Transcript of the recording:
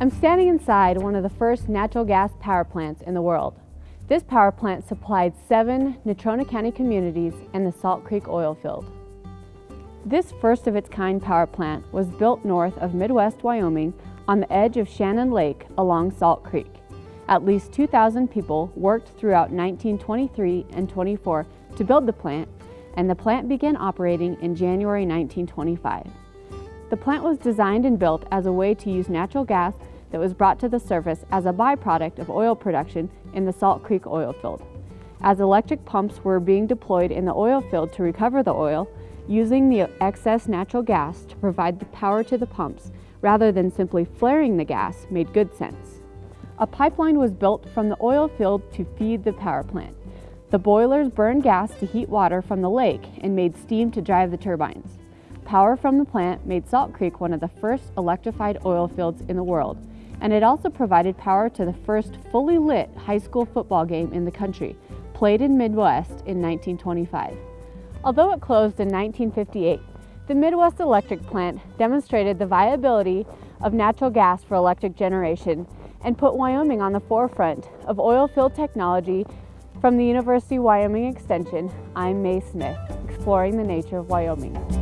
I'm standing inside one of the first natural gas power plants in the world. This power plant supplied seven Natrona County communities and the Salt Creek oil field. This first of its kind power plant was built north of Midwest Wyoming on the edge of Shannon Lake along Salt Creek. At least 2,000 people worked throughout 1923 and 24 to build the plant, and the plant began operating in January 1925. The plant was designed and built as a way to use natural gas that was brought to the surface as a byproduct of oil production in the Salt Creek oil field. As electric pumps were being deployed in the oil field to recover the oil, using the excess natural gas to provide the power to the pumps rather than simply flaring the gas made good sense. A pipeline was built from the oil field to feed the power plant. The boilers burned gas to heat water from the lake and made steam to drive the turbines. Power from the plant made Salt Creek one of the first electrified oil fields in the world, and it also provided power to the first fully lit high school football game in the country, played in Midwest in 1925. Although it closed in 1958, the Midwest Electric Plant demonstrated the viability of natural gas for electric generation and put Wyoming on the forefront of oil field technology from the University of Wyoming Extension, I'm Mae Smith, exploring the nature of Wyoming.